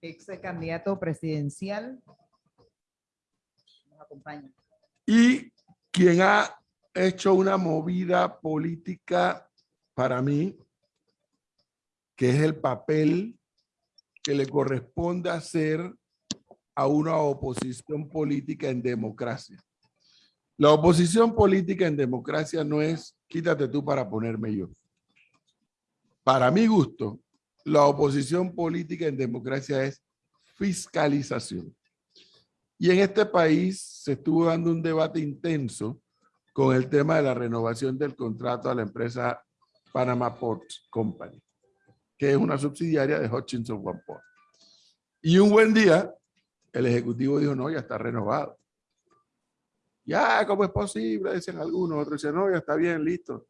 ex candidato presidencial. Nos acompaña. Y quien ha hecho una movida política para mí, que es el papel que le corresponde hacer a una oposición política en democracia. La oposición política en democracia no es quítate tú para ponerme yo. Para mi gusto, la oposición política en democracia es fiscalización. Y en este país se estuvo dando un debate intenso con el tema de la renovación del contrato a la empresa Panama Port Company, que es una subsidiaria de Hutchinson One. Y un buen día, el ejecutivo dijo, no, ya está renovado. Ya, ¿cómo es posible? Dicen algunos, otros dicen, no, ya está bien, listo.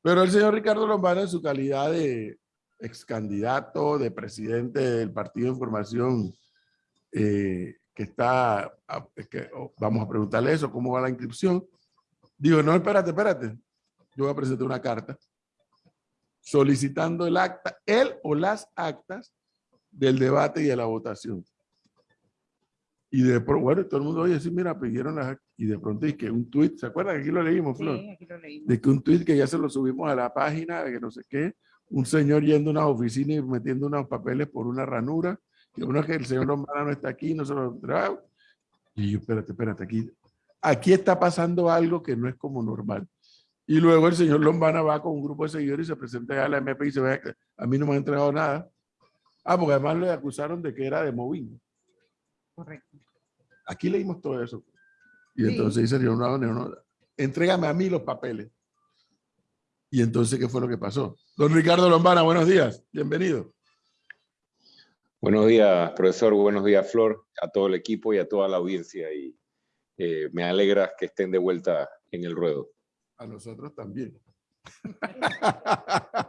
Pero el señor Ricardo Lombana, en su calidad de ex candidato, de presidente del Partido de Información, eh, que está, que, oh, vamos a preguntarle eso, cómo va la inscripción, digo, no, espérate, espérate, yo voy a presentar una carta solicitando el acta, él o las actas del debate y de la votación. Y de pronto, bueno, todo el mundo oye, sí, mira, pidieron las y de pronto es que un tweet, ¿se acuerdan? Aquí lo leímos, Flor. Sí, aquí lo leímos. De que un tweet que ya se lo subimos a la página, de que no sé qué, un señor yendo a una oficina y metiendo unos papeles por una ranura, que uno es que el señor Lombana no está aquí, no se lo trae. Y yo, espérate, espérate, aquí, aquí está pasando algo que no es como normal. Y luego el señor Lombana va con un grupo de seguidores y se presenta a la MP y se ve a mí no me han entregado nada. Ah, porque además le acusaron de que era de Movin. Correcto. Aquí leímos todo eso. Y Sí. entonces dice, no, no, no, entrégame a mí los papeles. Y entonces, ¿qué fue lo que pasó? Don Ricardo Lombana, buenos días. Bienvenido. Buenos días, profesor. Buenos días, Flor, a todo el equipo y a toda la audiencia. Y eh, me alegra que estén de vuelta en el ruedo. A nosotros también.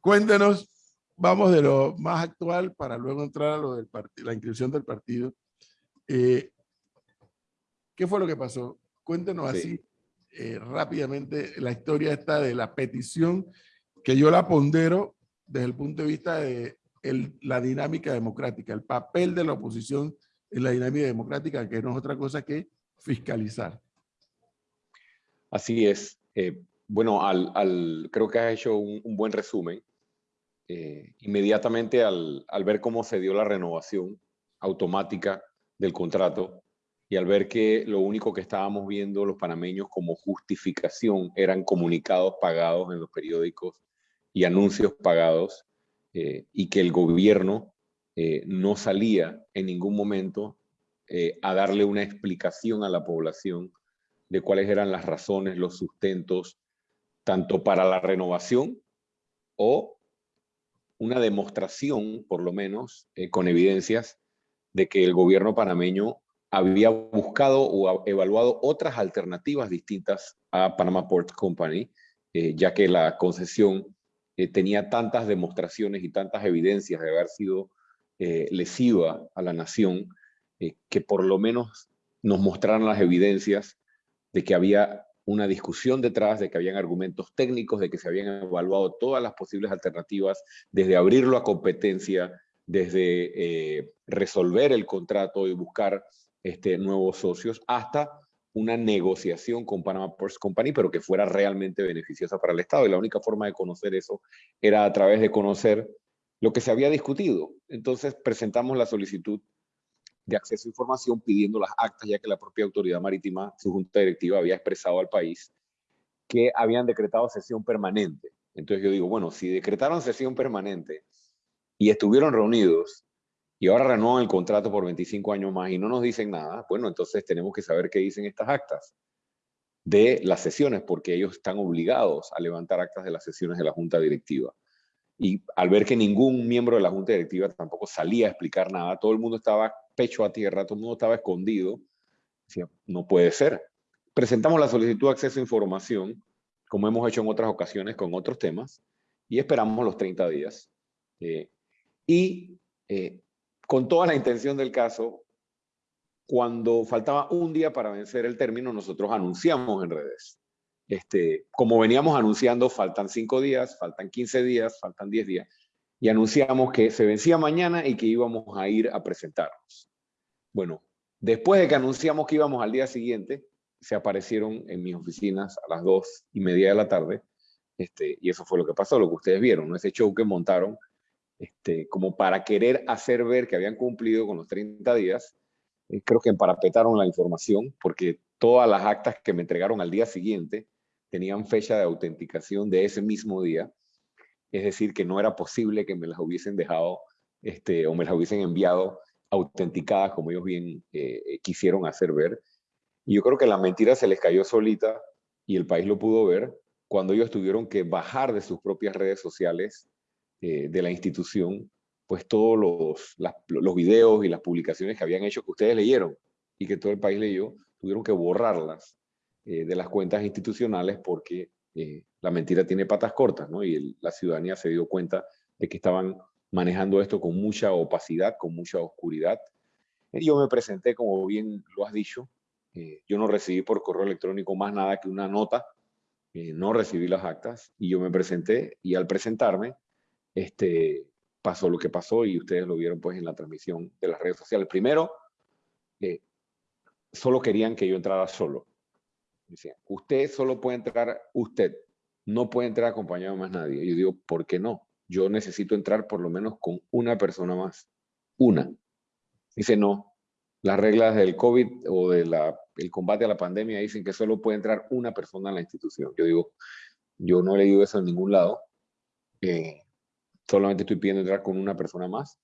Cuéntenos, vamos de lo más actual para luego entrar a lo del partido, la inscripción del partido. Eh, ¿Qué fue lo que pasó? Cuéntenos Sí. así eh, rápidamente la historia esta de la petición que yo la pondero desde el punto de vista de la dinámica democrática, el papel de la oposición en la dinámica democrática, que no es otra cosa que fiscalizar. Así es. Eh, bueno, al, creo que has hecho un, un buen resumen. Eh, inmediatamente al, al ver cómo se dio la renovación automática del contrato y al ver que lo único que estábamos viendo los panameños como justificación eran comunicados pagados en los periódicos y anuncios pagados eh, y que el gobierno eh, no salía en ningún momento eh, a darle una explicación a la población de cuáles eran las razones, los sustentos, tanto para la renovación o una demostración, por lo menos, con evidencias, de que el gobierno panameño había buscado o evaluado otras alternativas distintas a Panama Port Company, eh, ya que la concesión eh, tenía tantas demostraciones y tantas evidencias de haber sido eh, lesiva a la nación, que por lo menos nos mostraran las evidencias de que había una discusión detrás, de que habían argumentos técnicos, de que se habían evaluado todas las posibles alternativas, desde abrirlo a competencia, desde resolver el contrato y buscar este, nuevos socios, hasta una negociación con Panama Ports Company, pero que fuera realmente beneficiosa para el Estado. Y la única forma de conocer eso era a través de conocer lo que se había discutido. Entonces presentamos la solicitud de acceso a información pidiendo las actas, ya que la propia autoridad marítima, su junta directiva, había expresado al país que habían decretado sesión permanente. Entonces yo digo, bueno, si decretaron sesión permanente y estuvieron reunidos y ahora renuevan el contrato por 25 años más y no nos dicen nada, bueno, entonces tenemos que saber qué dicen estas actas de las sesiones, porque ellos están obligados a levantar actas de las sesiones de la junta directiva. Y al ver que ningún miembro de la junta directiva tampoco salía a explicar nada, todo el mundo estaba pecho a tierra, todo el mundo estaba escondido. Decía, no puede ser. Presentamos la solicitud de acceso a información, como hemos hecho en otras ocasiones con otros temas, y esperamos los 30 días. Eh, y eh, con toda la intención del caso, cuando faltaba un día para vencer el término, nosotros anunciamos en redes. Este, como veníamos anunciando, faltan cinco días, faltan 15 días, faltan 10 días. y anunciamos que se vencía mañana y que íbamos a ir a presentarnos. Bueno, después de que anunciamos que íbamos al día siguiente, se aparecieron en mis oficinas a las dos y media de la tarde, este, y eso fue lo que pasó, lo que ustedes vieron, ¿no? ese show que montaron, este, como para querer hacer ver que habían cumplido con los 30 días, eh, creo que emparapetaron la información, porque todas las actas que me entregaron al día siguiente tenían fecha de autenticación de ese mismo día, es decir, que no era posible que me las hubiesen dejado este, o me las hubiesen enviado autenticadas como ellos bien eh, quisieron hacer ver. Y yo creo que la mentira se les cayó solita y el país lo pudo ver cuando ellos tuvieron que bajar de sus propias redes sociales eh, de la institución, pues todos los, los videos y las publicaciones que habían hecho que ustedes leyeron y que todo el país leyó, tuvieron que borrarlas eh, de las cuentas institucionales porque eh, la mentira tiene patas cortas, ¿no? Y la ciudadanía se dio cuenta de que estaban manejando esto con mucha opacidad, con mucha oscuridad. Yo me presenté, como bien lo has dicho, yo no recibí por correo electrónico más nada que una nota no recibí las actas y yo me presenté y al presentarme, este, pasó lo que pasó y ustedes lo vieron pues en la transmisión de las redes sociales. Primero, eh, solo querían que yo entrara solo. Decían, usted solo puede entrar usted, no puede entrar acompañado de más nadie. Yo digo, ¿por qué no? Yo necesito entrar por lo menos con una persona más. Una. Dice, no, las reglas del COVID o del combate a la pandemia dicen que solo puede entrar una persona en la institución. Yo digo, yo no he leído eso en ningún lado. Eh, solamente estoy pidiendo entrar con una persona más.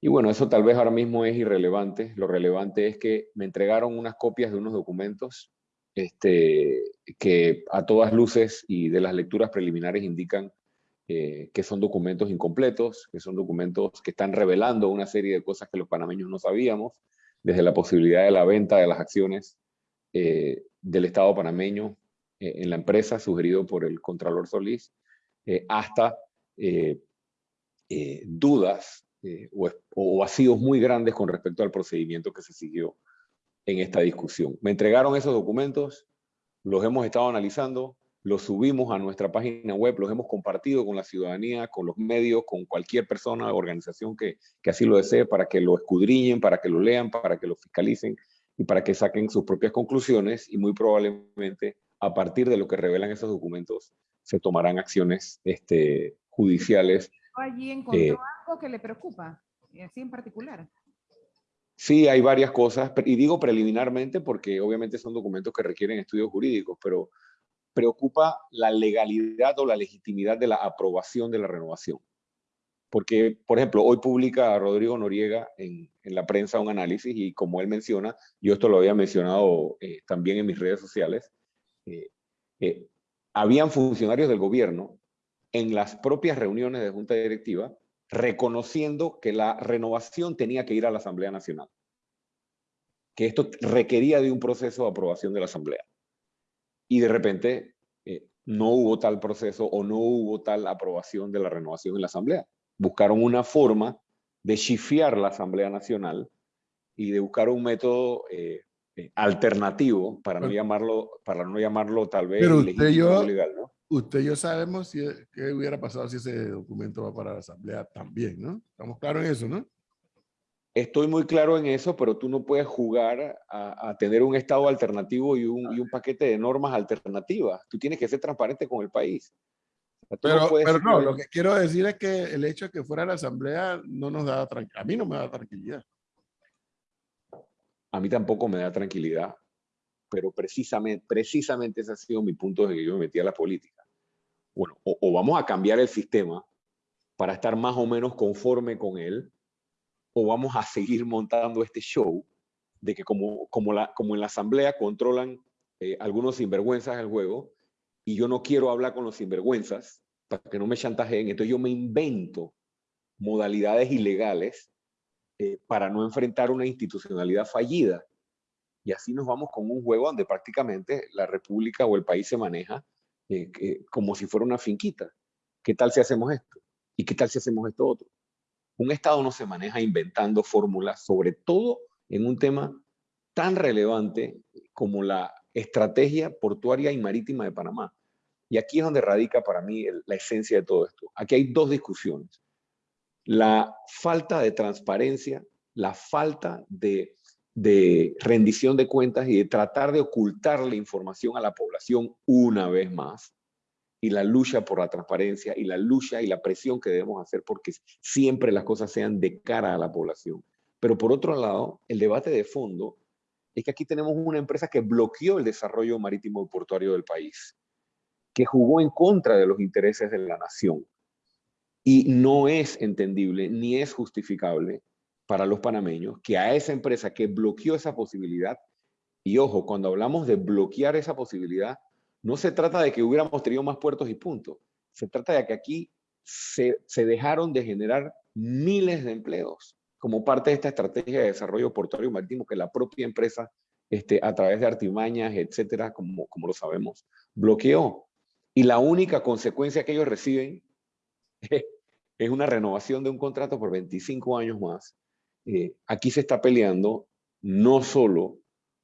Y bueno, eso tal vez ahora mismo es irrelevante. Lo relevante es que me entregaron unas copias de unos documentos este, que a todas luces y de las lecturas preliminares indican eh, que son documentos incompletos, que son documentos que están revelando una serie de cosas que los panameños no sabíamos, desde la posibilidad de la venta de las acciones eh, del Estado panameño eh, en la empresa, sugerido por el Contralor Solís, eh, hasta dudas o, o vacíos muy grandes con respecto al procedimiento que se siguió en esta discusión. Me entregaron esos documentos, los hemos estado analizando, los subimos a nuestra página web, los hemos compartido con la ciudadanía, con los medios, con cualquier persona organización que, que, así lo desee, para que lo escudriñen, para que lo lean, para que lo fiscalicen y para que saquen sus propias conclusiones y muy probablemente a partir de lo que revelan esos documentos se tomarán acciones este, judiciales. ¿Allí encontró eh, algo que le preocupa, así en particular? Sí, hay varias cosas, y digo preliminarmente porque obviamente son documentos que requieren estudios jurídicos, pero preocupa la legalidad o la legitimidad de la aprobación de la renovación. Porque, por ejemplo, hoy publica Rodrigo Noriega en, la prensa un análisis y como él menciona, yo esto lo había mencionado eh, también en mis redes sociales, eh, eh, habían funcionarios del gobierno en las propias reuniones de junta directiva reconociendo que la renovación tenía que ir a la Asamblea Nacional, que esto requería de un proceso de aprobación de la Asamblea y de repente eh, no hubo tal proceso o no hubo tal aprobación de la renovación en la Asamblea. Buscaron una forma de chifiar la Asamblea Nacional y de buscar un método eh, eh, alternativo para no llamarlo para no llamarlo tal vez Pero usted yo, legal, ¿no? Usted y yo sabemos si, qué hubiera pasado si ese documento va para la Asamblea también, ¿no? Estamos claros en eso, ¿no? Estoy muy claro en eso, pero tú no puedes jugar a, tener un Estado alternativo y un, y un, paquete de normas alternativas. Tú tienes que ser transparente con el país. pero no, pero no, lo que quiero decir es que el hecho de que fuera la Asamblea no nos da tranquilidad. A mí no me da tranquilidad. A mí tampoco me da tranquilidad, pero precisamente, precisamente ese ha sido mi punto de que yo me metí a la política. Bueno, o, vamos a cambiar el sistema para estar más o menos conforme con él, o vamos a seguir montando este show de que como, como, la, como en la asamblea controlan eh, algunos sinvergüenzas el juego y yo no quiero hablar con los sinvergüenzas para que no me chantajeen, entonces yo me invento modalidades ilegales eh, para no enfrentar una institucionalidad fallida. Y así nos vamos con un juego donde prácticamente la república o el país se maneja eh, como si fuera una finquita. ¿Qué tal si hacemos esto? ¿Y qué tal si hacemos esto otro? Un Estado no se maneja inventando fórmulas, sobre todo en un tema tan relevante como la estrategia portuaria y marítima de Panamá. Y aquí es donde radica para mí la esencia de todo esto. Aquí hay dos discusiones. la falta de transparencia, la falta de, de rendición de cuentas y de tratar de ocultar la información a la población una vez más, y la lucha por la transparencia y la lucha y la presión que debemos hacer porque siempre las cosas sean de cara a la población. Pero por otro lado, el debate de fondo es que aquí tenemos una empresa que bloqueó el desarrollo marítimo y portuario del país, que jugó en contra de los intereses de la nación. Y no es entendible ni es justificable para los panameños que a esa empresa que bloqueó esa posibilidad, y ojo, cuando hablamos de bloquear esa posibilidad, no se trata de que hubiéramos tenido más puertos y puntos. Se trata de que aquí se, dejaron de generar miles de empleos como parte de esta estrategia de desarrollo portuario marítimo que la propia empresa, este, a través de artimañas, etcétera, como, como lo sabemos, bloqueó. Y la única consecuencia que ellos reciben es una renovación de un contrato por 25 años más. Eh, aquí se está peleando no solo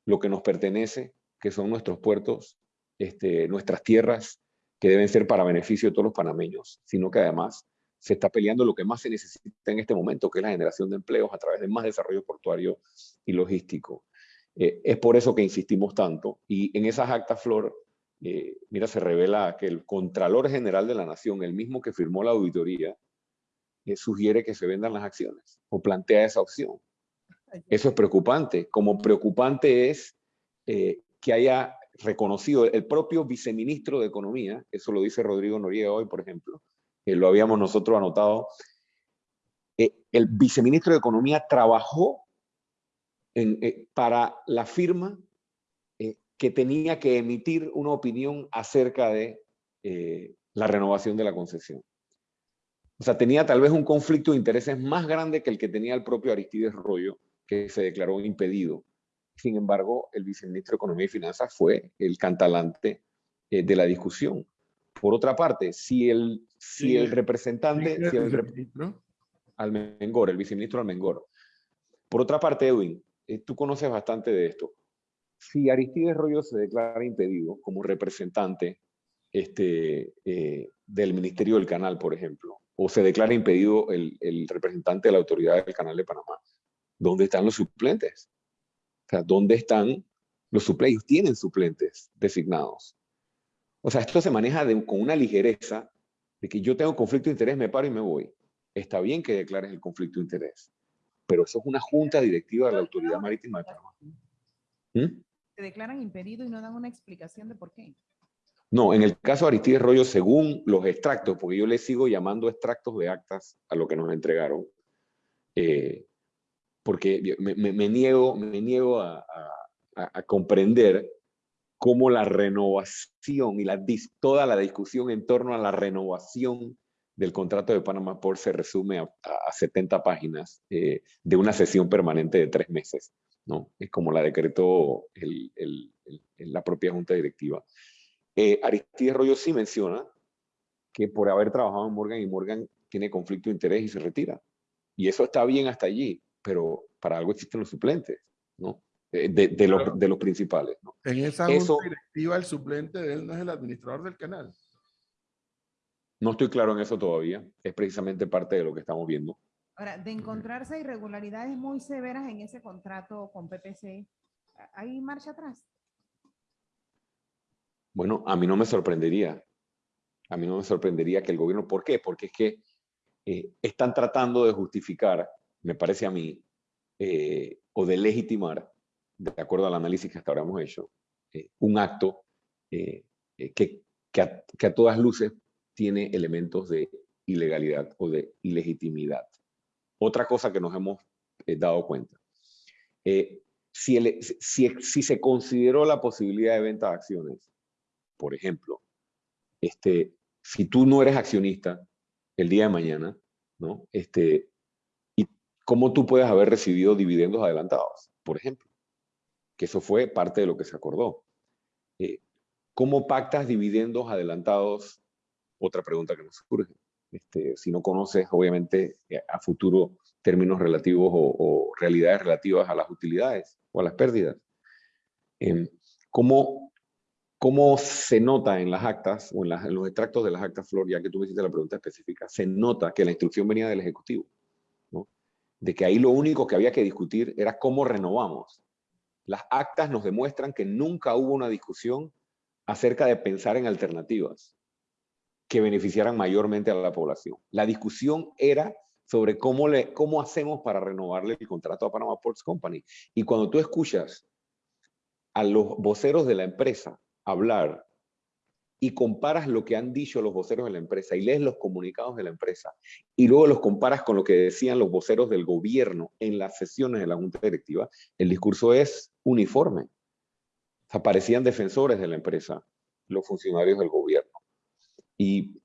lo que nos pertenece, que son nuestros puertos, este, nuestras tierras que deben ser para beneficio de todos los panameños, sino que además se está peleando lo que más se necesita en este momento, que es la generación de empleos a través de más desarrollo portuario y logístico. Eh, es por eso que insistimos tanto. Y en esas actas, Flor, eh, mira, se revela que el Contralor General de la Nación, el mismo que firmó la auditoría, eh, sugiere que se vendan las acciones o plantea esa opción. Eso es preocupante. Como preocupante es que haya reconocido el propio viceministro de Economía, eso lo dice Rodrigo Noriega hoy, por ejemplo, que lo habíamos nosotros anotado, eh, el viceministro de Economía trabajó eh, para la firma eh, que tenía que emitir una opinión acerca de la renovación de la concesión. O sea, tenía tal vez un conflicto de intereses más grande que el que tenía el propio Aristides Rollo, que se declaró impedido sin embargo, el viceministro de Economía y Finanzas fue el cantalante eh, de la discusión. Por otra parte, si el, si el representante... Si el viceministro? Almengor, el viceministro Almengor. Por otra parte, Edwin, eh, tú conoces bastante de esto. Si Aristides Rollo se declara impedido como representante este, eh, del Ministerio del Canal, por ejemplo, o se declara impedido el, el representante de la autoridad del Canal de Panamá, ¿dónde están los suplentes? sea, ¿dónde están los suplentes? Tienen suplentes designados. O sea, esto se maneja con una ligereza de que yo tengo conflicto de interés, me paro y me voy. Está bien que declares el conflicto de interés, pero eso es una junta directiva de la Autoridad Marítima de Panamá. ¿Mm? Se declaran impedido y no dan una explicación de por qué. No, en el caso de Aristides Rollo, según los extractos, porque yo le sigo llamando extractos de actas a lo que nos entregaron, eh, porque me, niego, me niego a, comprender cómo la renovación y la, toda la discusión en torno a la renovación del contrato de Panamá por se resume a, 70 páginas eh, de una sesión permanente de tres meses. ¿no? Es como la decretó la propia Junta Directiva. Eh, Aristides Rollo sí menciona que por haber trabajado en Morgan y Morgan tiene conflicto de interés y se retira. Y eso está bien hasta allí pero para algo existen los suplentes, ¿no? De, de, los, de los, principales. ¿no? En esa junta directiva, el suplente de él no es el administrador del canal. No estoy claro en eso todavía. Es precisamente parte de lo que estamos viendo. Ahora, de encontrarse irregularidades muy severas en ese contrato con PPC, ¿hay marcha atrás? Bueno, a mí no me sorprendería. A mí no me sorprendería que el gobierno, ¿por qué? Porque es que eh, están tratando de justificar me parece a mí, eh, o de legitimar, de acuerdo al análisis que hasta ahora hemos hecho, eh, un acto eh, que, que, a, todas luces tiene elementos de ilegalidad o de ilegitimidad. Otra cosa que nos hemos dado cuenta. Si, si, si, se consideró la posibilidad de venta de acciones, por ejemplo, este, si tú no eres accionista el día de mañana, ¿no? Este, cómo tú puedes haber recibido dividendos adelantados, por ejemplo, que eso fue parte de lo que se acordó. Eh, ¿Cómo pactas dividendos adelantados? Otra pregunta que nos surge. Este, si no conoces, obviamente, eh, a futuro términos relativos o, realidades relativas a las utilidades o a las pérdidas. Em, ¿cómo, ¿Cómo se nota en las actas o en, las- en los extractos de las actas, Flor, ya que tú me hiciste la pregunta específica? Se nota que la instrucción venía del Ejecutivo, ¿no? De que ahí lo único que había que discutir era cómo renovamos. Las actas nos demuestran que nunca hubo una discusión acerca de pensar en alternativas que beneficiaran mayormente a la población. La discusión era sobre cómo, le, cómo hacemos para renovarle el contrato a Panama Ports Company. Y cuando tú escuchas a los voceros de la empresa hablar y comparas lo que han dicho los voceros de la empresa y lees los comunicados de la empresa y luego los comparas con lo que decían los voceros del gobierno en las sesiones de la Junta Directiva, el discurso es uniforme. O sea, parecían defensores de la empresa los funcionarios del gobierno. Y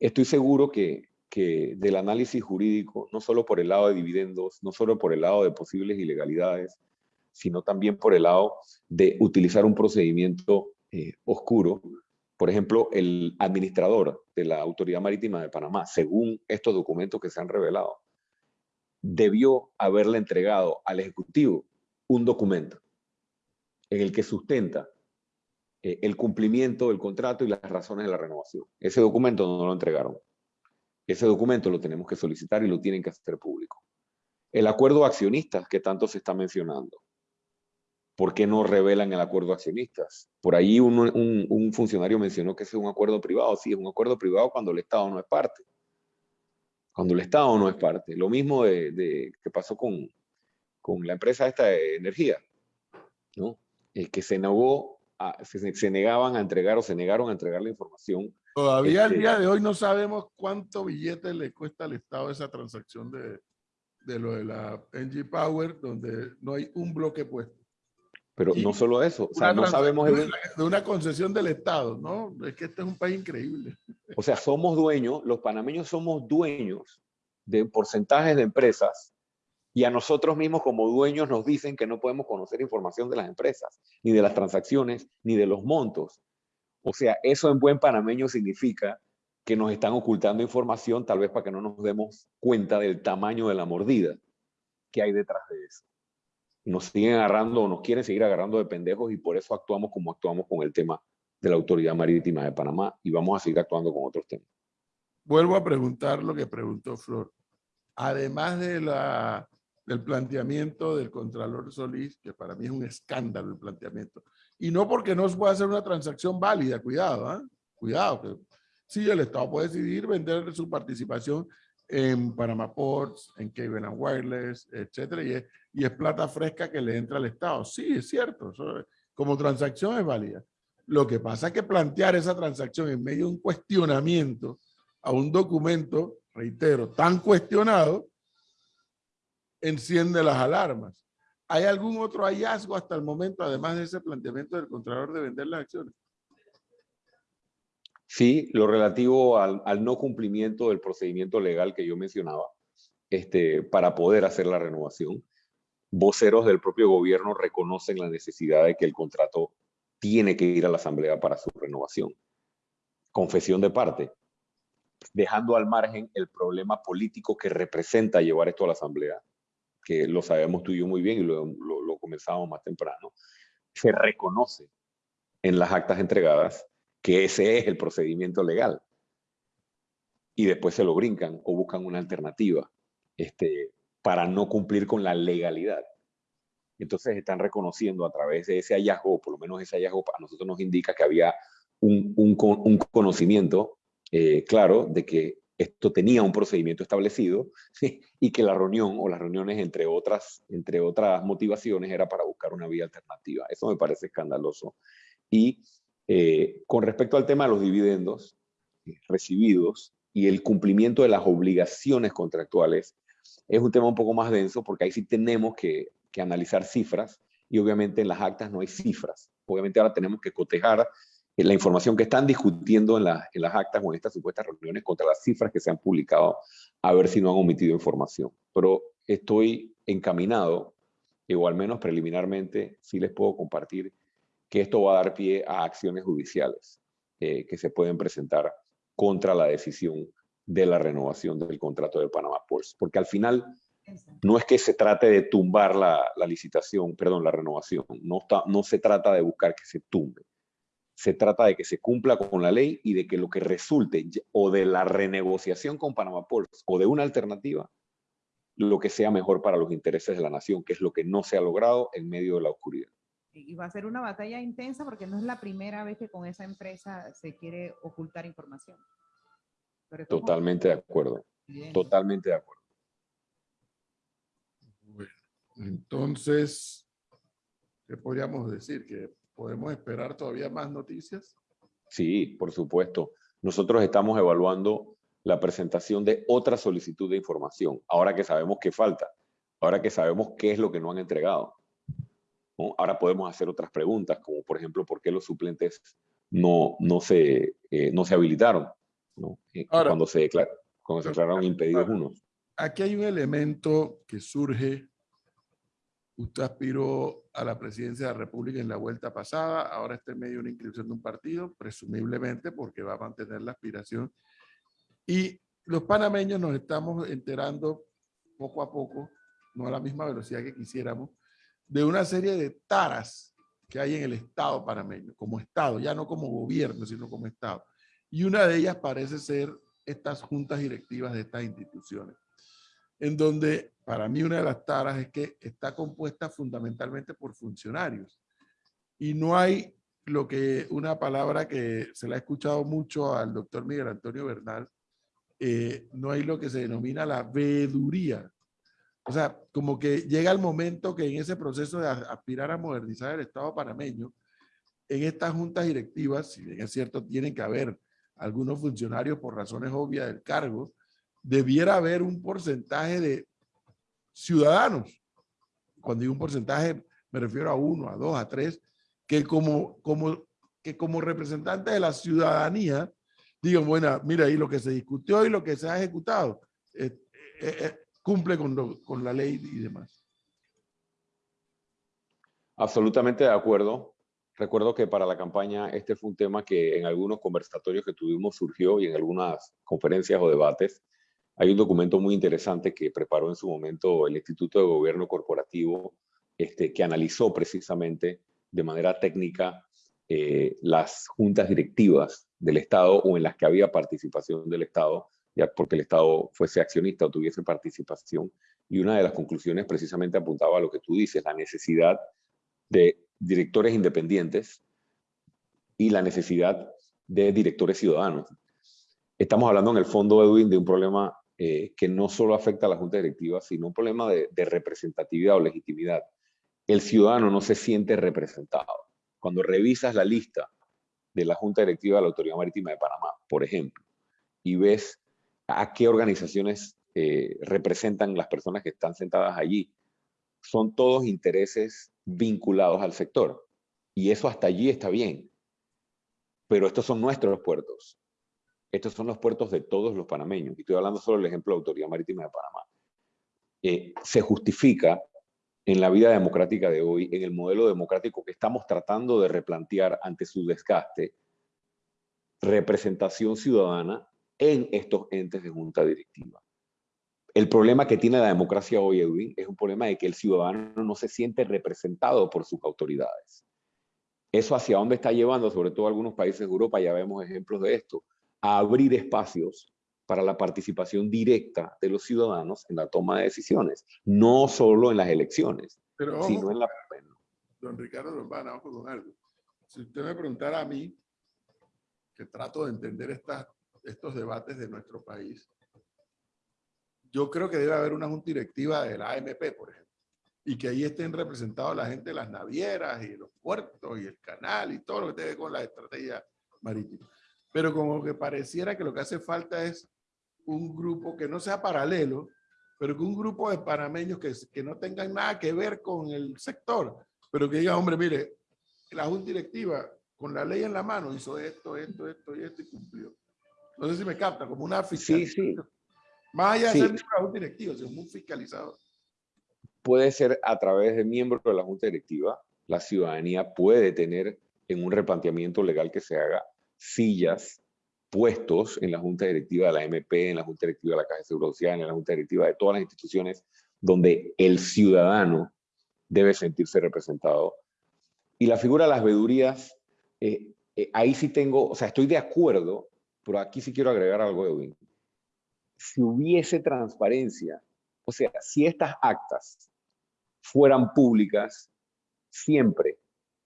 estoy seguro que, que del análisis jurídico, no solo por el lado de dividendos, no solo por el lado de posibles ilegalidades, sino también por el lado de utilizar un procedimiento eh, oscuro. Por ejemplo, el administrador de la Autoridad Marítima de Panamá, según estos documentos que se han revelado, debió haberle entregado al Ejecutivo un documento en el que sustenta eh, el cumplimiento del contrato y las razones de la renovación. Ese documento no lo entregaron. Ese documento lo tenemos que solicitar y lo tienen que hacer público. El acuerdo de accionistas que tanto se está mencionando. ¿Por qué no revelan el acuerdo de accionistas? Por ahí un, un- un funcionario mencionó que ese es un acuerdo privado. Sí, es un acuerdo privado cuando el Estado no es parte. Cuando el Estado no es parte. Lo mismo de, de- que pasó con, con la empresa esta de energía, ¿no? Eh, que se negó, a- se, se negaban a entregar o se negaron a entregar la información Todavía al Este- día de hoy no sabemos cuánto billete le cuesta al Estado esa transacción de, de lo de la NG Power, donde no hay un bloque puesto. Pero Y no solo eso, o sea, Una no sabemos, transacción el- de una concesión del Estado, ¿no? Es que este es un país increíble. o sea, somos dueños, los panameños somos dueños de porcentajes de empresas y a nosotros mismos como dueños nos dicen que no podemos conocer información de las empresas, ni de las transacciones, ni de los montos. O sea, eso en buen panameño significa que nos están ocultando información tal vez para que no nos demos cuenta del tamaño de la mordida que hay detrás de eso. Nos siguen agarrando o nos quieren seguir agarrando de pendejos y por eso actuamos como actuamos con el tema de la Autoridad Marítima de Panamá y vamos a seguir actuando con otros temas. Vuelvo a preguntar lo que preguntó Flor. Además de la, del planteamiento del Contralor Solís, que para mí es un escándalo el planteamiento, y no porque no se pueda hacer una transacción válida, cuidado, ¿ah? cuidado, que sí, el Estado puede decidir vender su participación en Panama Ports, en Cable and Wireless, etcétera, y es, y es plata fresca que le entra al Estado. Sí, es cierto, eso es- como transacción es válida. Lo que pasa es que plantear esa transacción en medio de un cuestionamiento a un documento, reitero, tan cuestionado, enciende las alarmas. ¿Hay algún otro hallazgo hasta el momento, además de ese planteamiento del Contralor de vender las acciones? Sí, lo relativo al, no cumplimiento del procedimiento legal que yo mencionaba, este, para poder hacer la renovación. Voceros del propio gobierno reconocen la necesidad de que el contrato tiene que ir a la Asamblea para su renovación. Confesión de parte, dejando al margen el problema político que representa llevar esto a la Asamblea, que lo sabemos tú y yo muy bien y lo, lo, lo comenzamos más temprano, se reconoce en las actas entregadas que ese es el procedimiento legal. Y después se lo brincan o buscan una alternativa este, para no cumplir con la legalidad. Entonces están reconociendo a través de ese hallazgo, por lo menos ese hallazgo a nosotros nos indica que había un, un, conocimiento eh, claro de que esto tenía un procedimiento establecido y que la reunión o las reuniones entre otras, entre otras motivaciones era para buscar una vía alternativa. Eso me parece escandaloso. Y eh, con respecto al tema de los dividendos eh, recibidos y el cumplimiento de las obligaciones contractuales, es un tema un poco más denso porque ahí sí tenemos que, analizar cifras y obviamente en las actas no hay cifras. Obviamente ahora tenemos que cotejar eh, la información que están discutiendo en, la, en las actas o en estas supuestas reuniones contra las cifras que se han publicado a ver si no han omitido información. Pero estoy encaminado, o al menos preliminarmente, sí les puedo compartir que esto va a dar pie a acciones judiciales eh, que se pueden presentar contra la decisión de la renovación del contrato de Panama Ports. Porque al final no es que se trate de tumbar la, la licitación, perdón, la renovación. No, está, no se trata de buscar que se tumbe. se trata de que se cumpla con la ley y de que lo que resulte o de la renegociación con Panama Ports o de una alternativa, lo que sea mejor para los intereses de la nación, que es lo que no se ha logrado en medio de la oscuridad. Y va a ser una batalla intensa porque no es la primera vez que con esa empresa se quiere ocultar información. Totalmente de acuerdo, totalmente de acuerdo. Bueno, entonces, ¿qué podríamos decir? ¿Que podemos esperar todavía más noticias? Sí, por supuesto. Nosotros estamos evaluando la presentación de otra solicitud de información, ahora que sabemos qué falta, ahora que sabemos qué es lo que no han entregado. ¿No? Ahora podemos hacer otras preguntas, como por ejemplo, ¿por qué los suplentes no, no, se, eh, no se habilitaron? ¿no? Eh, Ahora- cuando se, declar- cuando se declararon impedidos unos. Aquí hay un elemento que surge. Usted aspiró a la presidencia de la República en la vuelta pasada, ahora está en medio de una inscripción de un partido, presumiblemente porque va a mantener la aspiración. Y los panameños nos estamos enterando poco a poco, no a la misma velocidad que quisiéramos, de una serie de taras que hay en el Estado panameño, como Estado, ya no como gobierno, sino como Estado. Y una de ellas parece ser estas juntas directivas de estas instituciones en donde para mí una de las taras es que está compuesta fundamentalmente por funcionarios y no hay lo que una palabra que se la ha escuchado mucho al doctor Miguel Antonio Bernal, eh, no hay lo que se denomina la veeduría. O sea, como que llega el momento que en ese proceso de aspirar a modernizar el Estado panameño, en estas juntas directivas, si bien es cierto, tienen que haber algunos funcionarios por razones obvias del cargo, debiera haber un porcentaje de ciudadanos. Cuando digo un porcentaje, me refiero a uno, a dos, a tres, que como, como, que como representantes de la ciudadanía digan, bueno, mira, ahí lo que se discutió y lo que se ha ejecutado eh, eh, eh, cumple con, con la ley y demás. Absolutamente de acuerdo. Recuerdo que para la campaña este fue un tema que en algunos conversatorios que tuvimos surgió y en algunas conferencias o debates. Hay un documento muy interesante que preparó en su momento el Instituto de Gobierno Corporativo, este, que analizó precisamente de manera técnica eh, las juntas directivas del Estado o en las que había participación del Estado, ya porque el Estado fuese accionista o tuviese participación. Y una de las conclusiones precisamente apuntaba a lo que tú dices, la necesidad de directores independientes y la necesidad de directores ciudadanos. Estamos hablando en el fondo, Edwin, de un problema eh, que no solo afecta a la Junta Directiva, sino un problema de, de representatividad o legitimidad. El ciudadano no se siente representado. Cuando revisas la lista de la Junta Directiva de la Autoridad Marítima de Panamá, por ejemplo, y ves a qué organizaciones eh, representan las personas que están sentadas allí, son todos intereses vinculados al sector. Y eso hasta allí está bien. Pero estos son nuestros puertos. Estos son los puertos de todos los panameños. Y estoy hablando solo del ejemplo de la Autoridad Marítima de Panamá. Eh, se justifica en la vida democrática de hoy, en el modelo democrático que estamos tratando de replantear ante su desgaste, representación ciudadana en estos entes de junta directiva. El problema que tiene la democracia hoy, Edwin, es un problema de que el ciudadano no se siente representado por sus autoridades. Eso hacia dónde está llevando, sobre todo algunos países de Europa, ya vemos ejemplos de esto, a abrir espacios para la participación directa de los ciudadanos en la toma de decisiones, no solo en las elecciones, Pero ojo, sino en la... don Ricardo Lombana, ojo con algo. Si usted me preguntara a mí, que trato de entender estas, estos debates de nuestro país, yo creo que debe haber una junta directiva de la AMP, por ejemplo, y que ahí estén representados la gente de las navieras y los puertos y el canal y todo lo que tiene con la estrategia marítima. Pero como que pareciera que lo que hace falta es un grupo que no sea paralelo, pero que un grupo de panameños que, que no tengan nada que ver con el sector, pero que digan, hombre, mire, la junta directiva con la ley en la mano hizo esto, esto, esto y esto y cumplió. No sé si me capta, como una Sí, fiscalización. sí. Más allá de Sí. ser miembro de la junta directiva, sino un fiscalizador. puede ser a través de miembros de la Junta Directiva. La ciudadanía puede tener en un replanteamiento legal que se haga sillas, puestos en la Junta Directiva de la MP, en la Junta Directiva de la Caja de Seguro Social, en la Junta Directiva de todas las instituciones donde el ciudadano debe sentirse representado. Y la figura de las vedurías, eh, eh, ahí sí tengo, o sea, estoy de acuerdo, pero aquí sí quiero agregar algo, Edwin. Si hubiese transparencia, o sea, si estas actas fueran públicas siempre,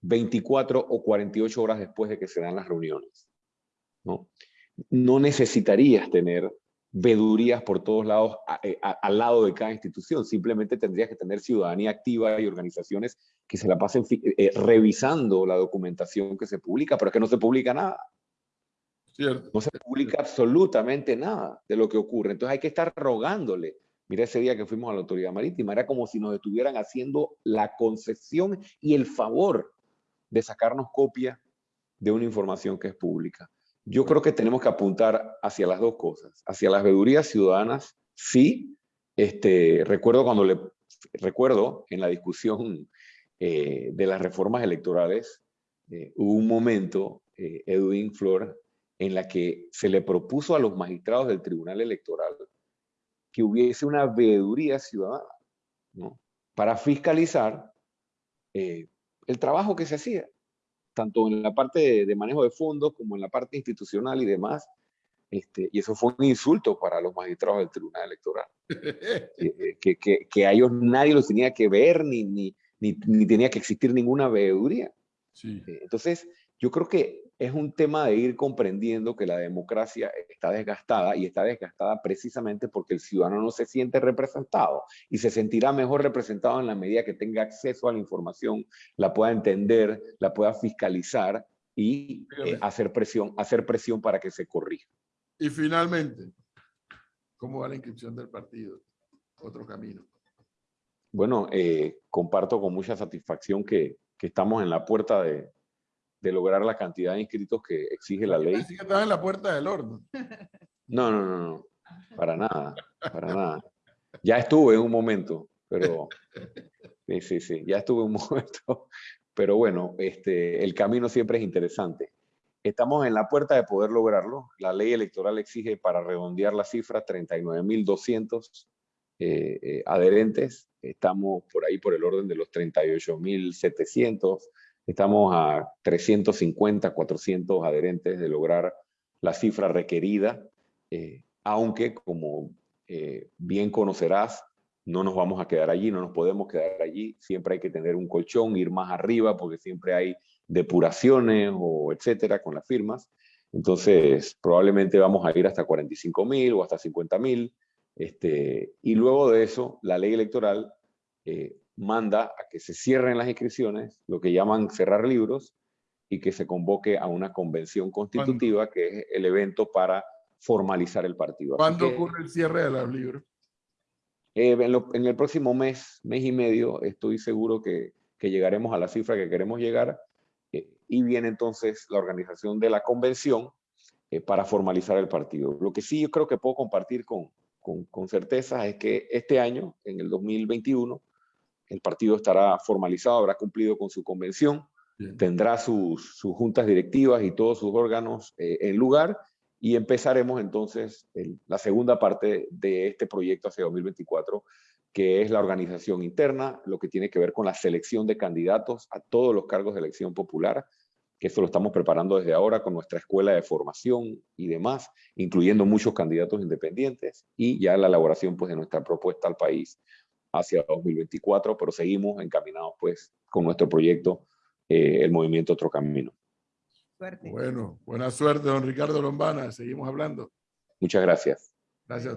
24 o 48 horas después de que se dan las reuniones, ¿no? No necesitarías tener vedurías por todos lados eh, al lado de cada institución. Simplemente tendrías que tener ciudadanía activa y organizaciones que se la pasen fi- eh, revisando la documentación que se publica, pero es que no se publica nada. ¿Cierto? No se publica absolutamente nada de lo que ocurre. Entonces hay que estar rogándole. Mira ese día que fuimos a la autoridad marítima, era como si nos estuvieran haciendo la concesión y el favor de sacarnos copia de una información que es pública. Yo creo que tenemos que apuntar hacia las dos cosas, hacia las veedurías ciudadanas, sí. Este, recuerdo cuando le recuerdo en la discusión eh, de las reformas electorales, eh, hubo un momento, eh, Edwin Flor, en la que se le propuso a los magistrados del Tribunal Electoral que hubiese una veeduría ciudadana, ¿no? Para fiscalizar eh, el trabajo que se hacía, tanto en la parte de, de manejo de fondos como en la parte institucional y demás. Este, y eso fue un insulto para los magistrados del Tribunal Electoral, eh, eh, que, que, que a ellos nadie los tenía que ver ni, ni, ni, ni tenía que existir ninguna veeduría. Sí. Entonces, yo creo que es un tema de ir comprendiendo que la democracia está desgastada y está desgastada precisamente porque el ciudadano no se siente representado y se sentirá mejor representado en la medida que tenga acceso a la información, la pueda entender, la pueda fiscalizar y eh, hacer presión, hacer presión para que se corrija. Y finalmente, ¿cómo va la inscripción del partido? Otro camino. Bueno, eh, comparto con mucha satisfacción que, que estamos en la puerta de, de lograr la cantidad de inscritos que exige la ley. Así que estás en la puerta del horno. No, no, no, no, para nada, para nada. Ya estuve en un momento, pero sí, sí, sí, ya estuve en un momento, pero bueno, este, el camino siempre es interesante. Estamos en la puerta de poder lograrlo. La ley electoral exige para redondear la cifra 39.200 eh, eh, adherentes. Estamos por ahí por el orden de los 38.700. Estamos a 350, 400 adherentes de lograr la cifra requerida, eh, aunque como eh, bien conocerás, no nos vamos a quedar allí, no nos podemos quedar allí. Siempre hay que tener un colchón, ir más arriba, porque siempre hay depuraciones o etcétera con las firmas. Entonces, probablemente vamos a ir hasta 45 mil o hasta 50 mil. Este, y luego de eso, la ley electoral eh, manda a que se cierren las inscripciones, lo que llaman cerrar libros, y que se convoque a una convención constitutiva, que es el evento para formalizar el partido. ¿Cuándo que, ocurre el cierre de los libros? eh, en, lo- en el próximo mes, mes y medio, estoy seguro que, que llegaremos a la cifra que queremos llegar, eh, y viene entonces la organización de la convención eh, para formalizar el partido. Lo que sí yo creo que puedo compartir con, con, con certeza es que este año, en el 2021, el partido estará formalizado, habrá cumplido con su convención, Bien. tendrá sus, sus juntas directivas y todos sus órganos eh, en lugar y empezaremos entonces el- la segunda parte de este proyecto hacia 2024, que es la organización interna, lo que tiene que ver con la selección de candidatos a todos los cargos de elección popular, que eso lo estamos preparando desde ahora con nuestra escuela de formación y demás, incluyendo muchos candidatos independientes y ya la elaboración pues, de nuestra propuesta al país hacia 2024, pero seguimos encaminados pues con nuestro proyecto, eh, el movimiento Otro Camino. Suerte. Bueno, buena suerte, don Ricardo Lombana. Seguimos hablando. Muchas gracias. Gracias.